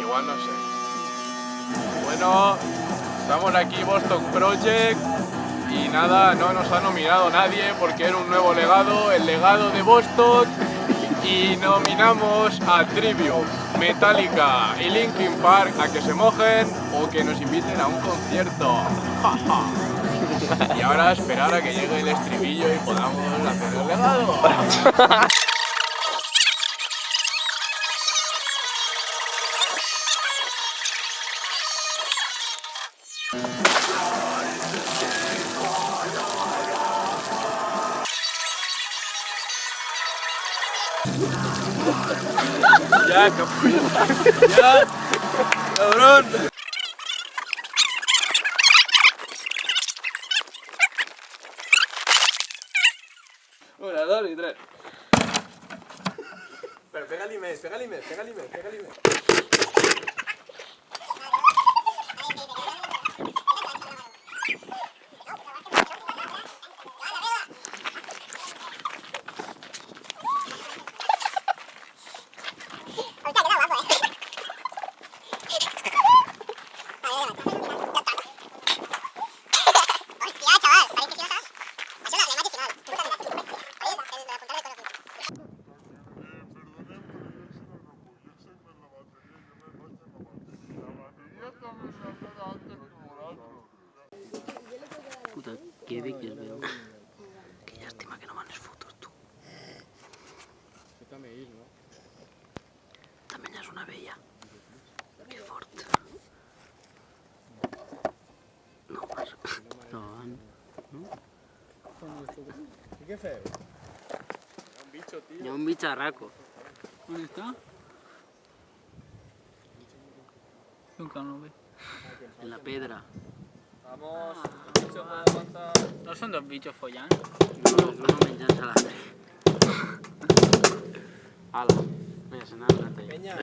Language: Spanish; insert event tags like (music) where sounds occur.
Igual no sé. Bueno, estamos aquí Boston Project y nada, no nos ha nominado nadie porque era un nuevo legado, el legado de Boston y nominamos a Trivium, Metallica y Linkin Park a que se mojen o que nos inviten a un concierto. y ahora esperar a que llegue el estribillo y podamos hacer el legado. (laughs) Ya, cabrón. Ya, cabrón. Una, dos y tres. Pero pégale més, pégale més, pégale més, pégale més. Puta, qué bellos veo. Qué lástima que no manes fotos, tú. También es una bella. Qué fort. No, más. No, van. Què feu? Un bicho, tío. Ha un bicharraco. ¿Dónde está? Nunca no ve. En la pedra. Vamos. ¿No son dos bichos follando? No, no me encanta la (laughs) Ala, mira, se nada Penya,